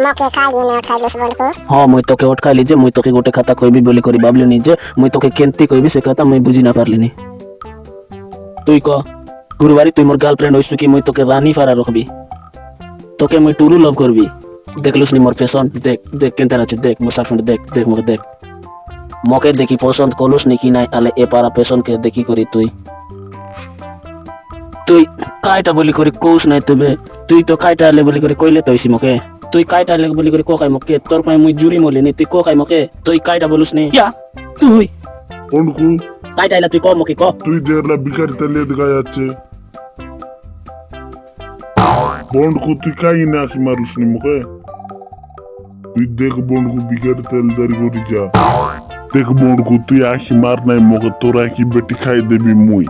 મકે કાલી ને ઉઠાઈ લસ બોલ કો હા મુઈ તો કે ઉઠાઈ લીજે મુઈ તો કે ગોટે ખાતા કોઈ બી બોલી કરી બાબલી નીજે મુઈ તો કે કેંતી કોઈ બી સે ખાતા મુઈ બુજી ના પારલીની তুই ক, গুরুবারি তুই মোর গার্লফ্রেন্ড হইছু কি, মুই তোকে রানী ফারা রাখবি? তোকে মুই টুরু লভ করবি? দেখলুস নি মোর ফ্যাশন দেখ দেখ কেনতা আছে, দেখ মোর সাফন্ড দেখ দেখ মোর, দেখ। মকে দেখি পছন্দ করলুস নি কি নাই, আলে এ পারা ফ্যাশন কে দেখি করি তুই। তুই কাইটা বলি করি কৌস নাই তবে, তুই তো কাইটা আলে বলি করি কইলে তো মকে। তুই কাইটা আলে বলি করে কোকাই মকে তোর পাই মুই জুরি মলিনি তুই কোকাই মকে তুই কাইটা বলুস নি? ইয়া তুই। বন্ধু কাইটা আইলা তুই ক মকে ক? তুই দেখলা বিকারি তালিয়ে দেখা যাচ্ছে বন্ধু তুই কাই না আঁকি মারুস নি মুখে তুই দেখ বন্ধু বিকারি তেল দাঁড়ি করে যা। দেখ বন্ধু তুই আঁকি মার নাই মুখে তোর আঁকি বেটি খাই দেবি মুই।